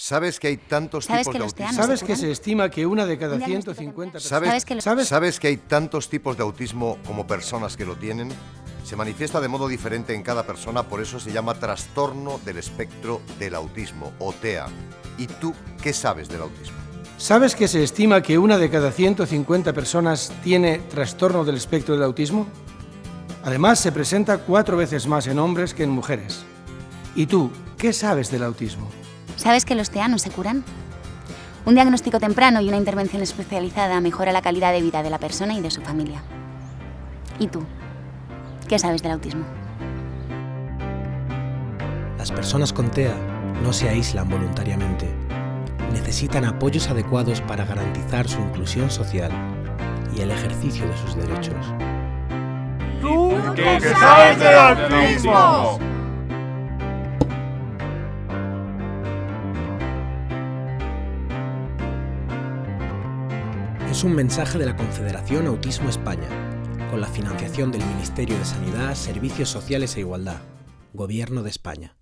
¿Sabes que hay tantos ¿Sabes tipos que de los autismo? ¿Sabes que se estima que una de cada Un diagnóstico 150 temprano. personas... ¿Sabes, ¿Sabes que lo- ¿Sabes? ¿Sabes que hay tantos tipos de autismo como personas que lo tienen? Se manifiesta de modo diferente en cada persona, por eso se llama trastorno del espectro del autismo, o TEA. ¿Y tú qué sabes del autismo? ¿Sabes que se estima que una de cada 150 personas tiene trastorno del espectro del autismo? Además, se presenta cuatro veces más en hombres que en mujeres. ¿Y tú qué sabes del autismo? ¿Sabes que los teanos se curan? Un diagnóstico temprano y una intervención especializada mejora la calidad de vida de la persona y de su familia. ¿Y tú? ¿Qué sabes del autismo? Las personas con TEA no se aíslan voluntariamente. Necesitan apoyos adecuados para garantizar su inclusión social y el ejercicio de sus derechos. ¿Qué sabes del autismo? Es un mensaje de la Confederación Autismo España, con la financiación del Ministerio de Sanidad, Servicios Sociales e Igualdad, Gobierno de España.